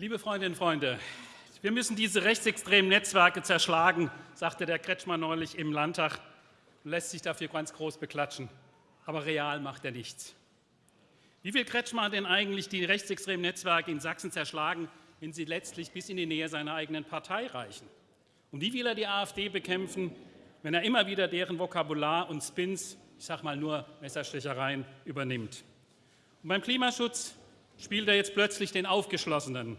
Liebe Freundinnen und Freunde, wir müssen diese rechtsextremen Netzwerke zerschlagen, sagte der Kretschmer neulich im Landtag und lässt sich dafür ganz groß beklatschen. Aber real macht er nichts. Wie will Kretschmer denn eigentlich die rechtsextremen Netzwerke in Sachsen zerschlagen, wenn sie letztlich bis in die Nähe seiner eigenen Partei reichen? Und wie will er die AfD bekämpfen, wenn er immer wieder deren Vokabular und Spins, ich sage mal nur Messerstechereien, übernimmt? Und beim Klimaschutz spielt er jetzt plötzlich den Aufgeschlossenen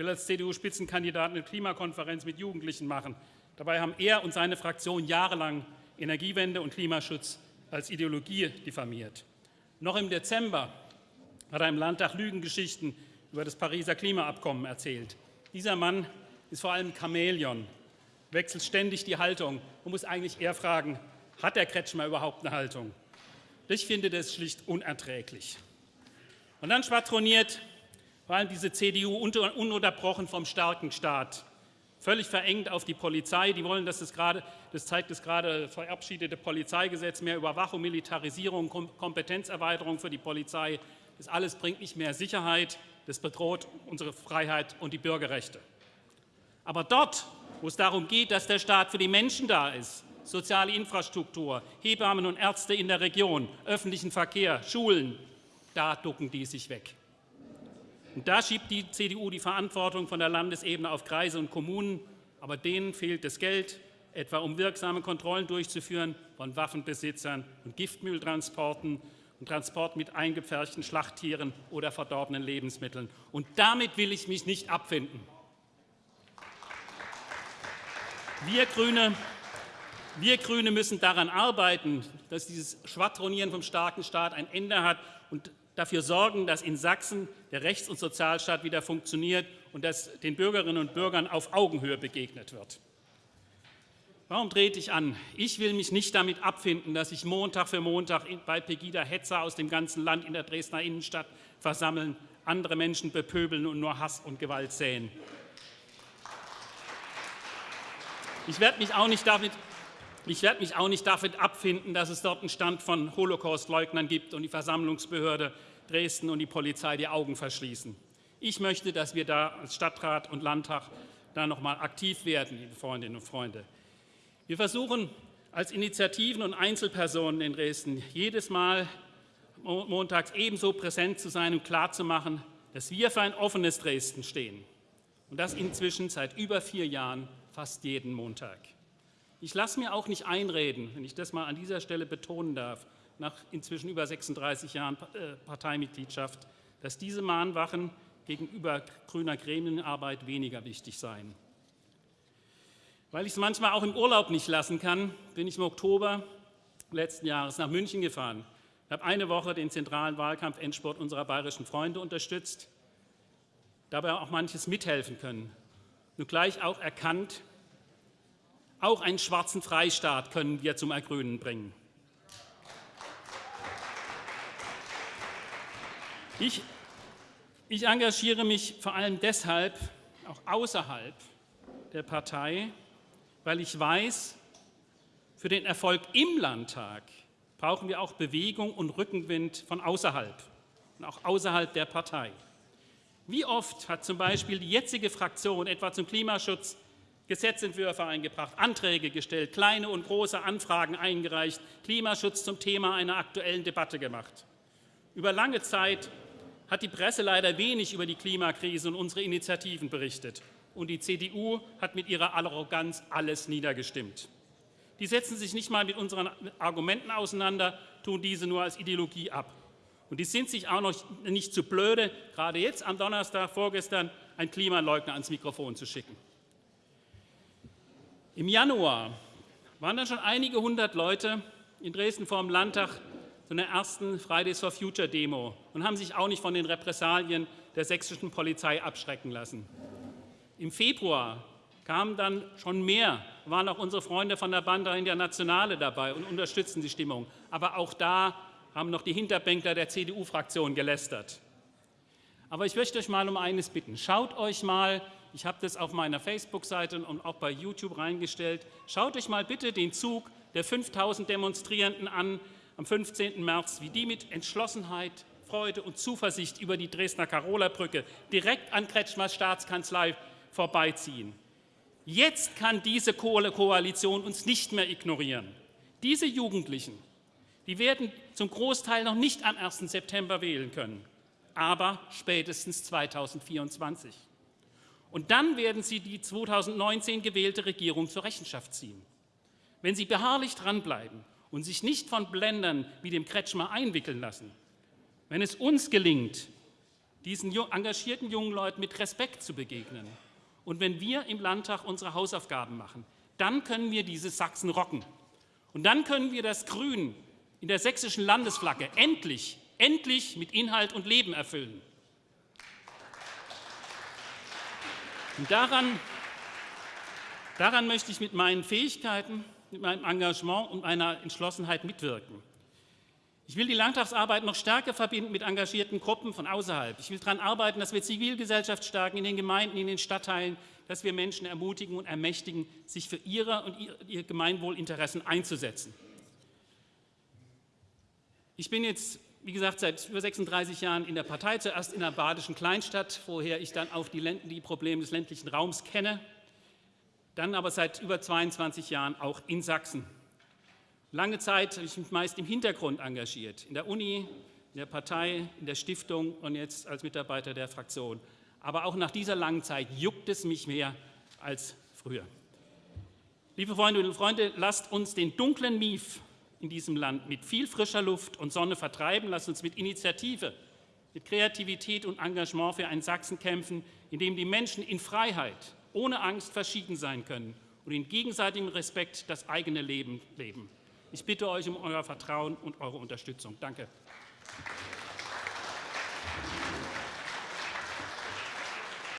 will als CDU-Spitzenkandidat eine Klimakonferenz mit Jugendlichen machen. Dabei haben er und seine Fraktion jahrelang Energiewende und Klimaschutz als Ideologie diffamiert. Noch im Dezember hat er im Landtag Lügengeschichten über das Pariser Klimaabkommen erzählt. Dieser Mann ist vor allem Chamäleon, wechselt ständig die Haltung und muss eigentlich eher fragen, hat der Kretschmer überhaupt eine Haltung? Ich finde das schlicht unerträglich. Und dann schwadroniert vor allem diese CDU ununterbrochen vom starken Staat, völlig verengt auf die Polizei. Die wollen, dass das, gerade, das zeigt das gerade verabschiedete Polizeigesetz, mehr Überwachung, Militarisierung, Kompetenzerweiterung für die Polizei. Das alles bringt nicht mehr Sicherheit, das bedroht unsere Freiheit und die Bürgerrechte. Aber dort, wo es darum geht, dass der Staat für die Menschen da ist, soziale Infrastruktur, Hebammen und Ärzte in der Region, öffentlichen Verkehr, Schulen, da ducken die sich weg. Und da schiebt die CDU die Verantwortung von der Landesebene auf Kreise und Kommunen, aber denen fehlt das Geld, etwa um wirksame Kontrollen durchzuführen von Waffenbesitzern und Giftmülltransporten und Transport mit eingepferchten Schlachttieren oder verdorbenen Lebensmitteln. Und damit will ich mich nicht abfinden. Wir Grüne, wir Grüne müssen daran arbeiten, dass dieses Schwadronieren vom starken Staat ein Ende hat und dafür sorgen, dass in Sachsen der Rechts- und Sozialstaat wieder funktioniert und dass den Bürgerinnen und Bürgern auf Augenhöhe begegnet wird. Warum trete ich an? Ich will mich nicht damit abfinden, dass sich Montag für Montag bei Pegida Hetzer aus dem ganzen Land in der Dresdner Innenstadt versammeln, andere Menschen bepöbeln und nur Hass und Gewalt säen. Ich werde mich auch nicht damit ich werde mich auch nicht damit abfinden, dass es dort einen Stand von Holocaust-Leugnern gibt und die Versammlungsbehörde Dresden und die Polizei die Augen verschließen. Ich möchte, dass wir da als Stadtrat und Landtag da noch mal aktiv werden, liebe Freundinnen und Freunde. Wir versuchen als Initiativen und Einzelpersonen in Dresden jedes Mal montags ebenso präsent zu sein und klarzumachen, dass wir für ein offenes Dresden stehen. Und das inzwischen seit über vier Jahren fast jeden Montag. Ich lasse mir auch nicht einreden, wenn ich das mal an dieser Stelle betonen darf, nach inzwischen über 36 Jahren äh, Parteimitgliedschaft, dass diese Mahnwachen gegenüber grüner Gremienarbeit weniger wichtig seien. Weil ich es manchmal auch im Urlaub nicht lassen kann, bin ich im Oktober letzten Jahres nach München gefahren. Ich habe eine Woche den zentralen Wahlkampf-Endsport unserer bayerischen Freunde unterstützt, dabei auch manches mithelfen können. Nur gleich auch erkannt, auch einen schwarzen Freistaat können wir zum Ergrünen bringen. Ich, ich engagiere mich vor allem deshalb, auch außerhalb der Partei, weil ich weiß, für den Erfolg im Landtag brauchen wir auch Bewegung und Rückenwind von außerhalb und auch außerhalb der Partei. Wie oft hat zum Beispiel die jetzige Fraktion etwa zum Klimaschutz Gesetzentwürfe eingebracht, Anträge gestellt, kleine und große Anfragen eingereicht, Klimaschutz zum Thema einer aktuellen Debatte gemacht. Über lange Zeit hat die Presse leider wenig über die Klimakrise und unsere Initiativen berichtet. Und die CDU hat mit ihrer Arroganz alles niedergestimmt. Die setzen sich nicht mal mit unseren Argumenten auseinander, tun diese nur als Ideologie ab. Und die sind sich auch noch nicht zu blöde, gerade jetzt am Donnerstag vorgestern einen Klimaleugner ans Mikrofon zu schicken. Im Januar waren dann schon einige hundert Leute in Dresden vor dem Landtag zu einer ersten Fridays for Future Demo und haben sich auch nicht von den Repressalien der sächsischen Polizei abschrecken lassen. Im Februar kamen dann schon mehr, waren auch unsere Freunde von der Banda Internationale dabei und unterstützten die Stimmung. Aber auch da haben noch die Hinterbänkler der CDU-Fraktion gelästert. Aber ich möchte euch mal um eines bitten. Schaut euch mal ich habe das auf meiner Facebook-Seite und auch bei YouTube reingestellt. Schaut euch mal bitte den Zug der 5000 Demonstrierenden an am 15. März, wie die mit Entschlossenheit Freude und Zuversicht über die Dresdner Karola-Brücke direkt an Kretschmers Staatskanzlei vorbeiziehen. Jetzt kann diese Koalition uns nicht mehr ignorieren. Diese Jugendlichen, die werden zum Großteil noch nicht am 1. September wählen können, aber spätestens 2024. Und dann werden sie die 2019 gewählte Regierung zur Rechenschaft ziehen. Wenn sie beharrlich dranbleiben und sich nicht von Blendern wie dem Kretschmer einwickeln lassen, wenn es uns gelingt, diesen engagierten jungen Leuten mit Respekt zu begegnen und wenn wir im Landtag unsere Hausaufgaben machen, dann können wir diese Sachsen rocken. Und dann können wir das Grün in der sächsischen Landesflagge endlich, endlich mit Inhalt und Leben erfüllen. Und daran, daran möchte ich mit meinen Fähigkeiten, mit meinem Engagement und meiner Entschlossenheit mitwirken. Ich will die Landtagsarbeit noch stärker verbinden mit engagierten Gruppen von außerhalb. Ich will daran arbeiten, dass wir Zivilgesellschaft stärken in den Gemeinden, in den Stadtteilen, dass wir Menschen ermutigen und ermächtigen, sich für ihre und ihr Gemeinwohlinteressen einzusetzen. Ich bin jetzt, wie gesagt, seit über 36 Jahren in der Partei, zuerst in einer badischen Kleinstadt, woher ich dann auf die, die Probleme des ländlichen Raums kenne, dann aber seit über 22 Jahren auch in Sachsen. Lange Zeit habe ich mich meist im Hintergrund engagiert, in der Uni, in der Partei, in der Stiftung und jetzt als Mitarbeiter der Fraktion. Aber auch nach dieser langen Zeit juckt es mich mehr als früher. Liebe Freundinnen und Freunde, lasst uns den dunklen Mief in diesem Land mit viel frischer Luft und Sonne vertreiben. Lasst uns mit Initiative, mit Kreativität und Engagement für einen Sachsen kämpfen, in dem die Menschen in Freiheit, ohne Angst verschieden sein können und in gegenseitigem Respekt das eigene Leben leben. Ich bitte euch um euer Vertrauen und eure Unterstützung. Danke.